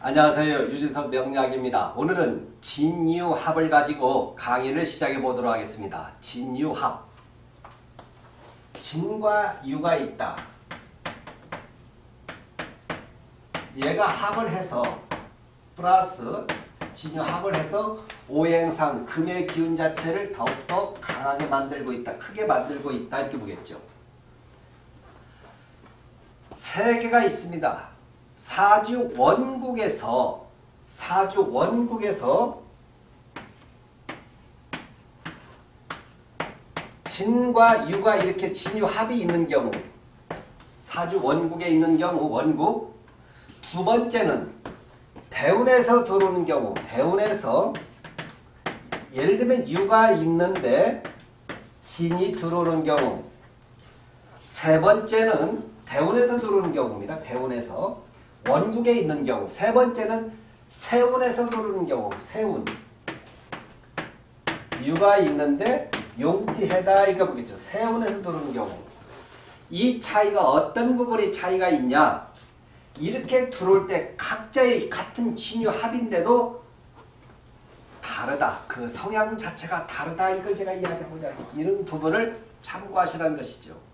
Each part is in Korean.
안녕하세요. 유진석 명약입니다 오늘은 진유합을 가지고 강의를 시작해 보도록 하겠습니다. 진유합 진과 유가 있다. 얘가 합을 해서 플러스 진유합을 해서 오행상 금의 기운 자체를 더욱더 강하게 만들고 있다. 크게 만들고 있다. 이렇게 보겠죠. 세 개가 있습니다. 사주 원국에서 사주 원국에서 진과 유가 이렇게 진유합이 있는 경우 사주 원국에 있는 경우 원국. 두 번째는 대운에서 들어오는 경우 대운에서 예를 들면 유가 있는데 진이 들어오는 경우. 세 번째는 대운에서 들어오는 경우입니다. 대운에서 원국에 있는 경우 세 번째는 세운에서 들어오는 경우 세운 유가 있는데 용티해다 이거 보겠죠. 세운에서 들어오는 경우 이 차이가 어떤 부분이 차이가 있냐 이렇게 들어올 때 각자의 같은 진유 합인데도 다르다. 그 성향 자체가 다르다. 이걸 제가 이야기하고자 이런 부분을 참고하시라는 것이죠.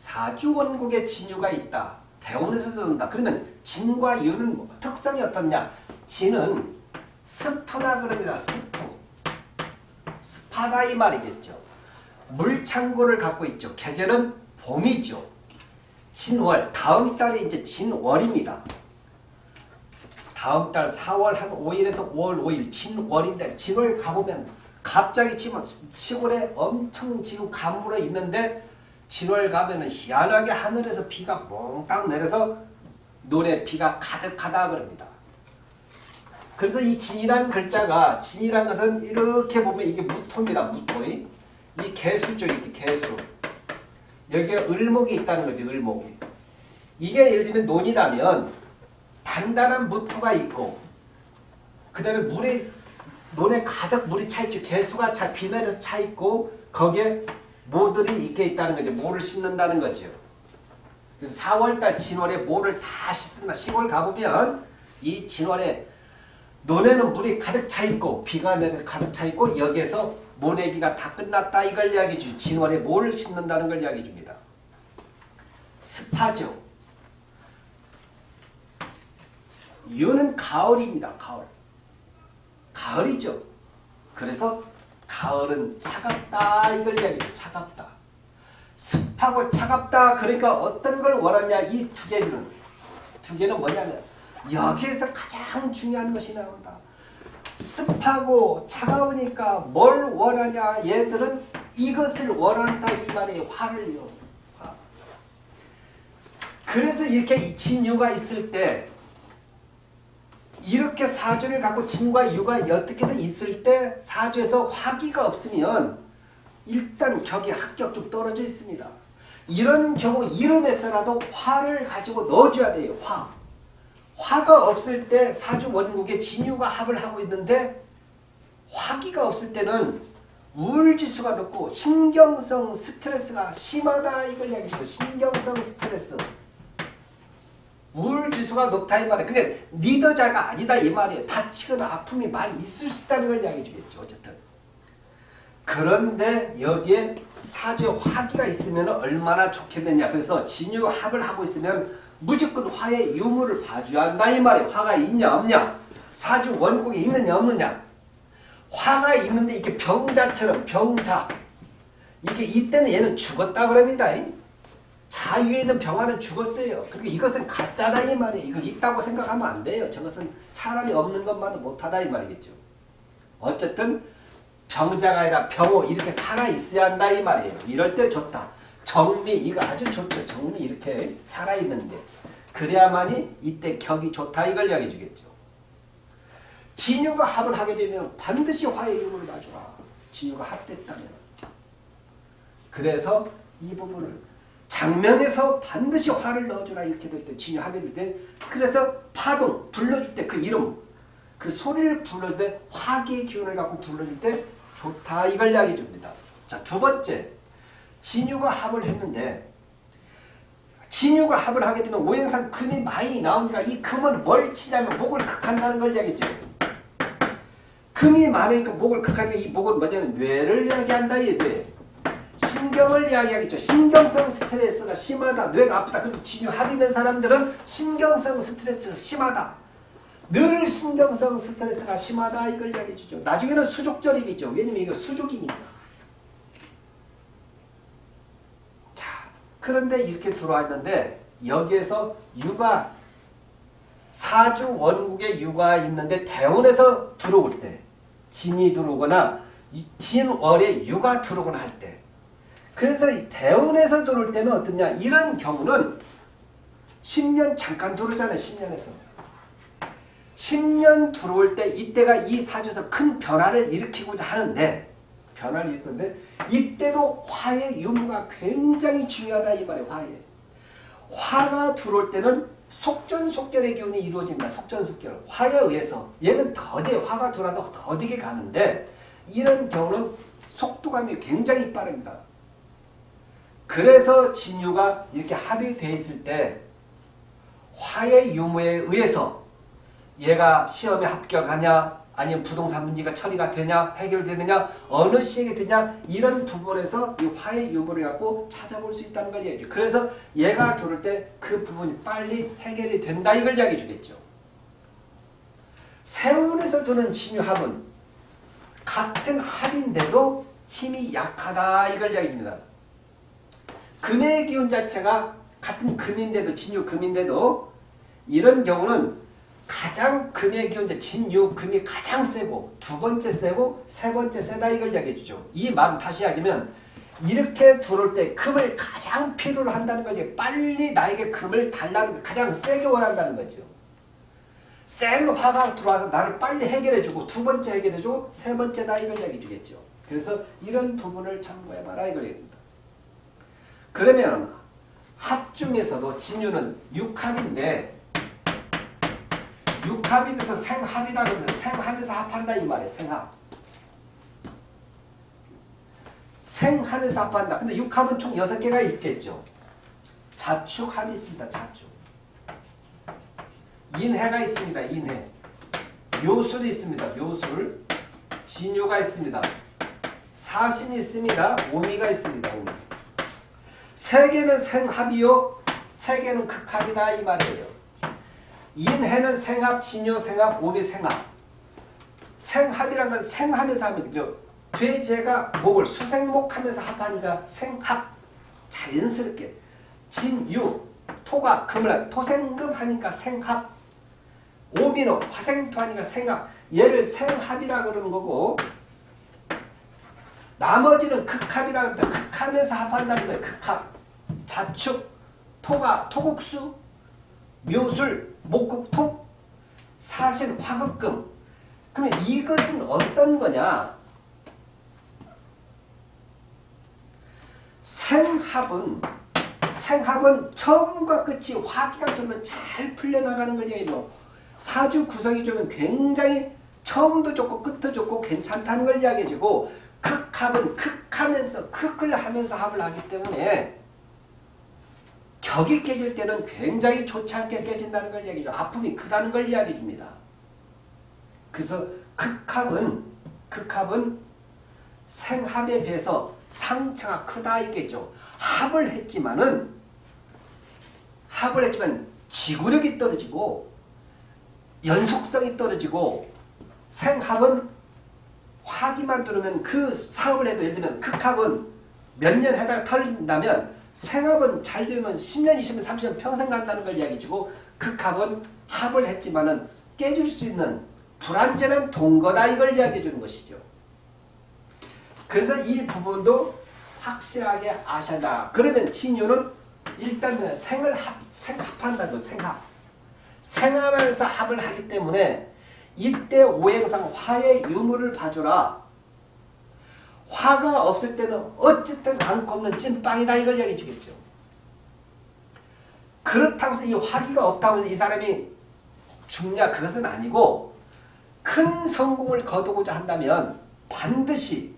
사주원국에 진유가 있다. 대원에서 들어온다. 그러면 진과 유는 뭐, 특성이 어떻냐? 진은 습토나 그럽니다. 습토. 습하다 이 말이겠죠. 물창고를 갖고 있죠. 계절은 봄이죠. 진월, 다음 달이 이제 진월입니다. 다음 달 4월 한 5일에서 5월 5일 진월인데 진월 가보면 갑자기 지금 시골에 엄청 지금 가물어 있는데 진월 가면은 희한하게 하늘에서 비가 몽땅 내려서 노래 비가 가득하다 그럽니다. 그래서 이 진이라는 글자가 진이라는 것은 이렇게 보면 이게 무토입니다. 무토. 이 개수죠. 이게 개수. 여기에 을목이 있다는 거죠. 을목이. 이게 예를 들면 논이라면 단단한 무토가 있고 그 다음에 물에 논에 가득 물이 차있죠. 개수가 차, 비 내려서 차있고 거기에 모들이 있게 있다는 거죠. 모를 씻는다는 거죠. 그래서 4월달 진월에 모를 다 씻는다. 시골 가보면 이 진월에 논에는 물이 가득 차있고 비가 내려 가득 차있고 여기에서 모내기가 다 끝났다 이걸 이야기해 주죠. 진월에 모를 씻는다는 걸 이야기해 줍니다. 습하죠. 유는 가을입니다. 가을. 가을이죠. 그래서 가을은 차갑다 이걸 이야기해요. 차갑다. 습하고 차갑다 그러니까 어떤 걸 원하냐 이 두 개는 두 개는 뭐냐면 여기에서 가장 중요한 것이 나온다. 습하고 차가우니까 뭘 원하냐 얘들은 이것을 원한다 이 말이에요. 화를요. 화. 그래서 이렇게 진유가 있을 때 이렇게 사주를 갖고 진과 유가 어떻게든 있을 때 사주에서 화기가 없으면 일단 격이 합격 좀 떨어져 있습니다. 이런 경우 이름에서라도 화를 가지고 넣어줘야 돼요. 화. 화가 없을 때 사주 원국에 진유가 합을 하고 있는데 화기가 없을 때는 우울지수가 높고 신경성 스트레스가 심하다 이걸 이야기해요. 신경성 스트레스. 우울지수가 높다 이 말이에요. 그게 리더자가 아니다 이 말이에요. 다치거나 아픔이 많이 있을 수 있다는 걸 이야기해 주겠죠. 어쨌든. 그런데 여기에 사주에 화기가 있으면 얼마나 좋겠느냐. 그래서 진유합을 하고 있으면 무조건 화의 유무를 봐줘야 한다 이 말이에요. 화가 있냐 없냐. 사주 원국이 있느냐 없느냐. 화가 있는데 이게 병자처럼 병자. 이게 이때는 얘는 죽었다 그럽니다. 자유에 있는 병화는 죽었어요. 그리고 이것은 가짜다 이 말이에요. 이거 있다고 생각하면 안 돼요. 저것은 차라리 없는 것만도 못하다 이 말이겠죠. 어쨌든 병자가 아니라 병호 이렇게 살아있어야 한다 이 말이에요. 이럴 때 좋다. 정미 이거 아주 좋죠. 정미 이렇게 살아있는 게. 그래야만이 이때 격이 좋다 이걸 이야기해 주겠죠. 진유가 합을 하게 되면 반드시 화의 이름을 놔줘라. 진유가 합됐다면. 그래서 이 부분을 장면에서 반드시 화를 넣어주라 이렇게 될 때 진유하게 될 때 그래서 파동 불러줄 때 그 이름 그 소리를 불러줄 때 화기의 기운을 갖고 불러줄 때 좋다 이걸 이야기해 줍니다. 자 두 번째 진유가 합을 했는데 진유가 합을 하게 되면 오행상 금이 많이 나오니까 이 금은 뭘 치냐면 목을 극한다는 걸 이야기죠. 금이 많으니까 목을 극하니까 이 목은 뭐냐면 뇌를 이야기한다 이 뇌. 신경을 이야기하겠죠. 신경성 스트레스가 심하다. 뇌가 아프다. 그래서 진유 합있는 사람들은 신경성 스트레스가 심하다. 늘 신경성 스트레스가 심하다 이걸 이야기해 주죠. 나중에는 수족절입이죠. 왜냐면 이거 수족이니까. 자, 그런데 이렇게 들어왔는데 여기에서 유가 사주 원국에 유가 있는데 대운에서 들어올 때 진이 들어오거나 진월에 유가 들어오거나 할 때 그래서 이 대운에서 들어올 때는 어떠냐 이런 경우는 10년 잠깐 들어오잖아요 10년에서 10년 들어올 때 이때가 이 사주에서 큰 변화를 일으키고자 하는데 변화를 일으키는데 이때도 화의 유무가 굉장히 중요하다 이 말이에요 화의 화가 들어올 때는 속전속결의 기운이 이루어집니다. 속전속결. 화에 의해서 얘는 더디 화가 돌아도 더디게 가는데 이런 경우는 속도감이 굉장히 빠릅니다. 그래서 진유가 이렇게 합의되어 있을 때 화의 유무에 의해서 얘가 시험에 합격하냐 아니면 부동산 문제가 처리가 되냐 해결되느냐 어느 시기에 되냐 이런 부분에서 이 화의 유무를 갖고 찾아볼 수 있다는 걸 얘기해요. 그래서 얘가 들을 때 그 부분이 빨리 해결이 된다 이걸 이야기해 주겠죠. 세운에서 두는 진유합은 같은 합인데도 힘이 약하다 이걸 이야기해 줍니다. 금의 기운 자체가 같은 금인데도 진유 금인데도 이런 경우는 가장 금의 기운제 진유 금이 가장 세고 두 번째 세고 세 번째 세다 이걸 이야기해 주죠. 이 말 다시 하면 이렇게 들어올 때 금을 가장 필요로 한다는 거지 빨리 나에게 금을 달라는 가장 세게 원한다는 거죠. 센 화가 들어와서 나를 빨리 해결해주고 두 번째 해결해주고 세 번째다 이걸 이야기해 주겠죠. 그래서 이런 부분을 참고해봐라 이걸. 그러면 합 중에서도 진유는 육합인데 육합이면서 생합이다 그러면 생합에서 합한다 이 말이에요. 생합. 생합에서 합한다. 근데 육합은 총 6개가 있겠죠. 자축합이 있습니다. 자축. 인해가 있습니다. 인해. 묘술이 있습니다. 묘술. 진요가 있습니다. 사신이 있습니다. 오미가 있습니다. 오미. 세 개는 생합이요. 세 개는 극합이다 이 말이에요. 인해는 생합, 진요, 생합, 오미, 생합. 생합이란 건 생하면서 하면 그죠. 돼지가 목을 수생목하면서 합하니까 생합. 자연스럽게. 진유, 토가 금을 토생금 하니까 생합. 오미는 화생토 하니까 생합. 얘를 생합이라 그러는 거고 나머지는 극합이라 합니다. 극하면서 합한다는 거예요. 극합. 자축, 토가 토국수, 묘술, 목극토, 사신, 화극금. 그러면 이것은 어떤 거냐? 생합은 생합은 처음과 끝이 화기가 되면 잘 풀려나가는 걸 얘기해요. 사주 구성이 좋으면 굉장히 처음도 좋고 끝도 좋고 괜찮다는 걸 이야기해주고 극 합은 극하면서 극을 하면서 합을 하기 때문에 격이 깨질 때는 굉장히 좋지 않게 깨진다는 걸 이야기죠. 아픔이 크다는 걸 이야기해 줍니다. 그래서 극합은 극합은 생합에 비해서 상처가 크다 있겠죠. 합을 했지만은 합을 했지만 지구력이 떨어지고 연속성이 떨어지고 생합은 화기만 들으면 그 사업을 해도 예를 들면 극합은 몇 년 하다가 털린다면 생합은 잘 되면 10년, 20년, 30년 평생 간다는 걸 이야기해주고 극합은 합을 했지만 은 깨질 수 있는 불안전한 동거다 이걸 이야기해 주는 것이죠. 그래서 이 부분도 확실하게 아셔야 한다. 그러면 진유는 일단 생을 합, 생합한다고 생합. 생합에서 합을 하기 때문에 이때 오행상 화의 유무를 봐줘라. 화가 없을 때는 어쨌든 안고 없는 찐빵이다 이걸 얘기해 주겠죠. 그렇다고 해서 이 화기가 없다고 해서 이 사람이 죽냐 그것은 아니고 큰 성공을 거두고자 한다면 반드시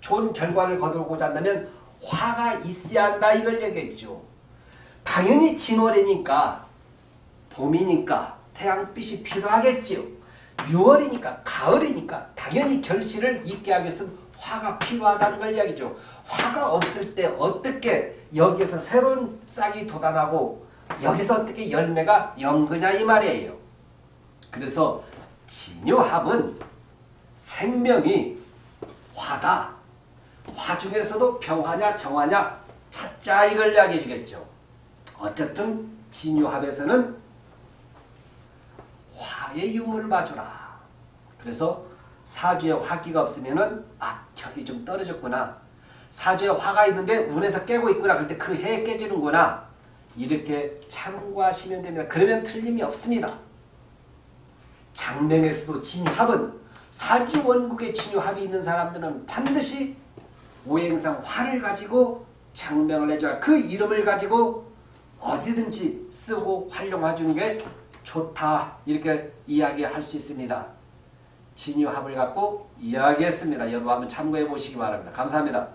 좋은 결과를 거두고자 한다면 화가 있어야 한다 이걸 얘기했죠. 당연히 진월이니까 봄이니까 태양빛이 필요하겠지요. 6월이니까 가을이니까 당연히 결실을 있게 하기 위해서는 화가 필요하다는 걸 이야기죠. 화가 없을 때 어떻게 여기에서 새로운 싹이 돋아나고 여기서 어떻게 열매가 연거냐 이 말이에요. 그래서 진요합은 생명이 화다. 화 중에서도 평화냐 정화냐 찾자 이걸 이야기해 주겠죠. 어쨌든 진요합에서는 화의 유무를 봐주라. 그래서 사주에 화기가 없으면은 아 격이 좀 떨어졌구나. 사주에 화가 있는데 운에서 깨고 있구나. 그럴 때 그 해에 깨지는구나. 이렇게 참고하시면 됩니다. 그러면 틀림이 없습니다. 장명에서도 진유합은 사주 원국에 진유합이 있는 사람들은 반드시 오행상 화를 가지고 장명을 해줘야 그 이름을 가지고 어디든지 쓰고 활용해주는 게 좋다 이렇게 이야기할 수 있습니다. 진유합을 갖고 이야기했습니다. 여러분 한번 참고해 보시기 바랍니다. 감사합니다.